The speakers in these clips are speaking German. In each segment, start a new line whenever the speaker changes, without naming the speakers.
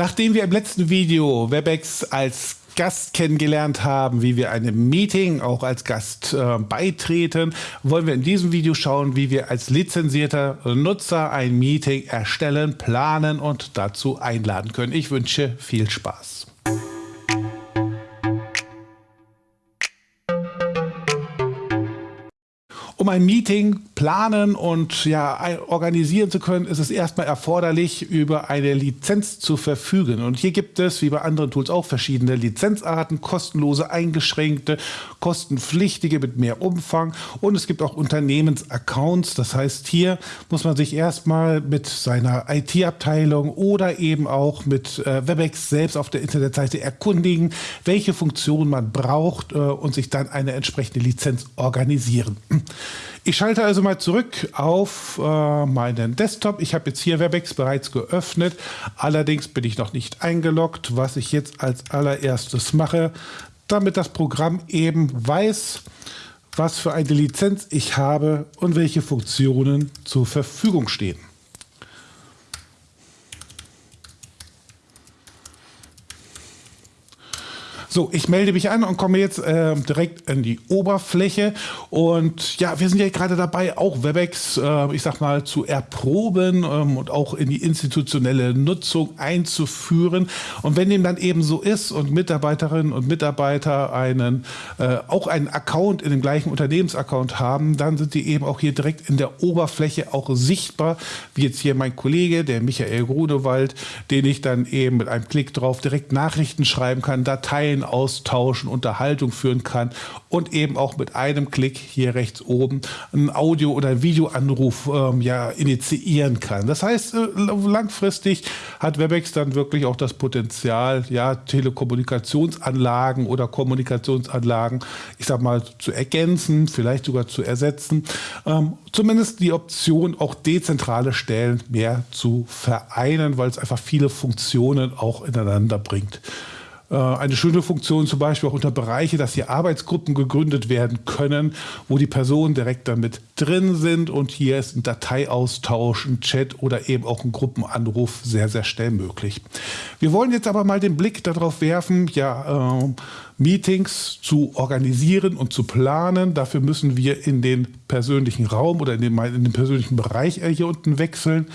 Nachdem wir im letzten Video WebEx als Gast kennengelernt haben, wie wir einem Meeting auch als Gast äh, beitreten, wollen wir in diesem Video schauen, wie wir als lizenzierter Nutzer ein Meeting erstellen, planen und dazu einladen können. Ich wünsche viel Spaß. Um ein Meeting planen und ja, organisieren zu können, ist es erstmal erforderlich, über eine Lizenz zu verfügen. Und hier gibt es, wie bei anderen Tools auch, verschiedene Lizenzarten, kostenlose, eingeschränkte, kostenpflichtige mit mehr Umfang. Und es gibt auch Unternehmensaccounts. Das heißt, hier muss man sich erstmal mit seiner IT-Abteilung oder eben auch mit äh, WebEx selbst auf der Internetseite erkundigen, welche Funktion man braucht äh, und sich dann eine entsprechende Lizenz organisieren. Ich schalte also mal zurück auf äh, meinen Desktop. Ich habe jetzt hier WebEx bereits geöffnet. Allerdings bin ich noch nicht eingeloggt. Was ich jetzt als allererstes mache, damit das Programm eben weiß, was für eine Lizenz ich habe und welche Funktionen zur Verfügung stehen. So, ich melde mich an und komme jetzt äh, direkt in die Oberfläche. Und ja, wir sind ja gerade dabei, auch WebEx, äh, ich sag mal, zu erproben ähm, und auch in die institutionelle Nutzung einzuführen. Und wenn dem dann eben so ist und Mitarbeiterinnen und Mitarbeiter einen, äh, auch einen Account in dem gleichen Unternehmensaccount haben, dann sind die eben auch hier direkt in der Oberfläche auch sichtbar, wie jetzt hier mein Kollege, der Michael Grunewald, den ich dann eben mit einem Klick drauf direkt Nachrichten schreiben kann, Dateien Austauschen, Unterhaltung führen kann und eben auch mit einem Klick hier rechts oben einen Audio- oder Videoanruf ähm, ja, initiieren kann. Das heißt, äh, langfristig hat WebEx dann wirklich auch das Potenzial, ja, Telekommunikationsanlagen oder Kommunikationsanlagen, ich sag mal, zu ergänzen, vielleicht sogar zu ersetzen. Ähm, zumindest die Option, auch dezentrale Stellen mehr zu vereinen, weil es einfach viele Funktionen auch ineinander bringt. Äh, eine schöne Funktion zum Beispiel auch unter Bereiche, dass hier Arbeitsgruppen gegründet werden können, wo die Personen direkt damit drin sind und hier ist ein Dateiaustausch, ein Chat oder eben auch ein Gruppenanruf sehr, sehr schnell möglich. Wir wollen jetzt aber mal den Blick darauf werfen, ja, äh, Meetings zu organisieren und zu planen. Dafür müssen wir in den persönlichen Raum oder in den, in den persönlichen Bereich hier unten wechseln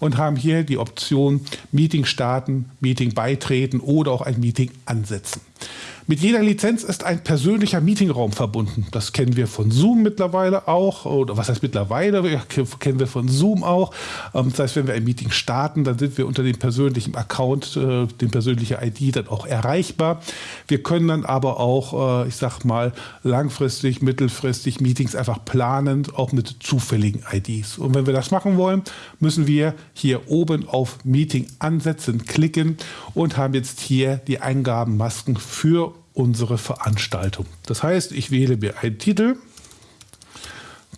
und haben hier die Option Meeting starten, Meeting beitreten oder auch ein Meeting ansetzen. Mit jeder Lizenz ist ein persönlicher Meetingraum verbunden. Das kennen wir von Zoom mittlerweile auch. Oder was heißt mittlerweile? Kennen wir von Zoom auch. Ähm, das heißt, wenn wir ein Meeting starten, dann sind wir unter dem persönlichen Account, äh, dem persönlichen ID dann auch erreichbar. Wir können dann aber auch, äh, ich sag mal, langfristig, mittelfristig Meetings einfach planen, auch mit zufälligen IDs. Und wenn wir das machen wollen, müssen wir hier oben auf Meeting ansetzen klicken und haben jetzt hier die Eingabenmasken für unsere Veranstaltung. Das heißt, ich wähle mir einen Titel,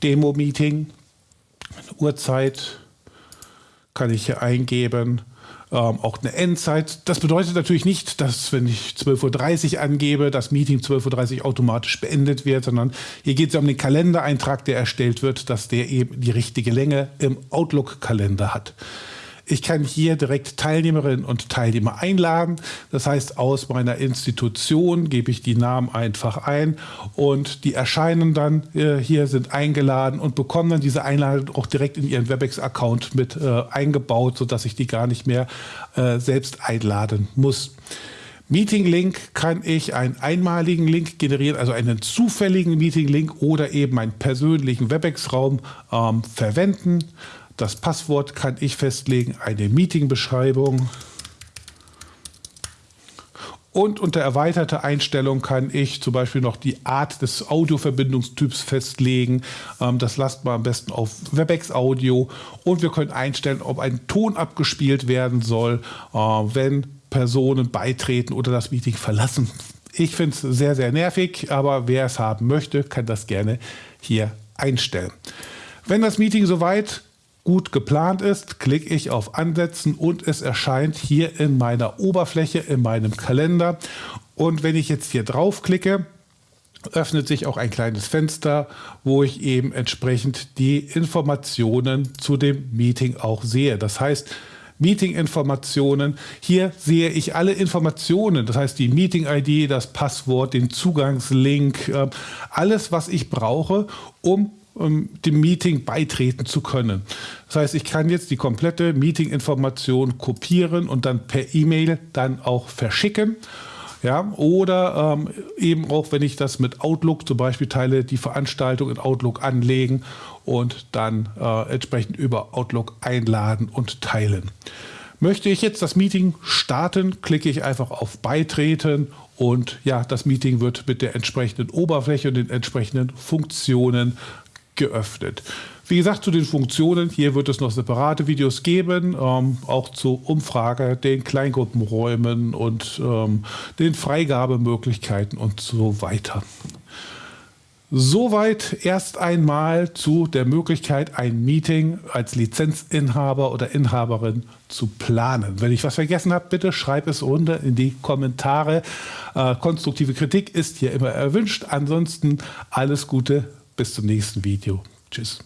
Demo-Meeting, Uhrzeit kann ich hier eingeben, ähm, auch eine Endzeit. Das bedeutet natürlich nicht, dass wenn ich 12.30 Uhr angebe, das Meeting 12.30 Uhr automatisch beendet wird, sondern hier geht es um den Kalendereintrag, der erstellt wird, dass der eben die richtige Länge im Outlook-Kalender hat. Ich kann hier direkt Teilnehmerinnen und Teilnehmer einladen. Das heißt, aus meiner Institution gebe ich die Namen einfach ein und die erscheinen dann äh, hier, sind eingeladen und bekommen dann diese Einladung auch direkt in ihren WebEx-Account mit äh, eingebaut, sodass ich die gar nicht mehr äh, selbst einladen muss. Meeting-Link kann ich einen einmaligen Link generieren, also einen zufälligen Meeting-Link oder eben einen persönlichen WebEx-Raum ähm, verwenden. Das Passwort kann ich festlegen, eine Meeting-Beschreibung. Und unter erweiterte Einstellung kann ich zum Beispiel noch die Art des Audioverbindungstyps festlegen. Ähm, das lasst man am besten auf WebEx Audio. Und wir können einstellen, ob ein Ton abgespielt werden soll, äh, wenn Personen beitreten oder das Meeting verlassen. Ich finde es sehr, sehr nervig, aber wer es haben möchte, kann das gerne hier einstellen. Wenn das Meeting soweit gut geplant ist, klicke ich auf Ansetzen und es erscheint hier in meiner Oberfläche, in meinem Kalender. Und wenn ich jetzt hier draufklicke, öffnet sich auch ein kleines Fenster, wo ich eben entsprechend die Informationen zu dem Meeting auch sehe. Das heißt, Meeting-Informationen. Hier sehe ich alle Informationen, das heißt die Meeting-ID, das Passwort, den Zugangslink, äh, alles, was ich brauche, um um dem Meeting beitreten zu können. Das heißt, ich kann jetzt die komplette Meeting-Information kopieren und dann per E-Mail dann auch verschicken. Ja, oder ähm, eben auch, wenn ich das mit Outlook zum Beispiel teile, die Veranstaltung in Outlook anlegen und dann äh, entsprechend über Outlook einladen und teilen. Möchte ich jetzt das Meeting starten, klicke ich einfach auf Beitreten und ja, das Meeting wird mit der entsprechenden Oberfläche und den entsprechenden Funktionen geöffnet. Wie gesagt, zu den Funktionen, hier wird es noch separate Videos geben, ähm, auch zur Umfrage, den Kleingruppenräumen und ähm, den Freigabemöglichkeiten und so weiter. Soweit erst einmal zu der Möglichkeit, ein Meeting als Lizenzinhaber oder Inhaberin zu planen. Wenn ich was vergessen habe, bitte schreib es runter in die Kommentare. Äh, konstruktive Kritik ist hier immer erwünscht. Ansonsten alles Gute, bis zum nächsten Video. Tschüss.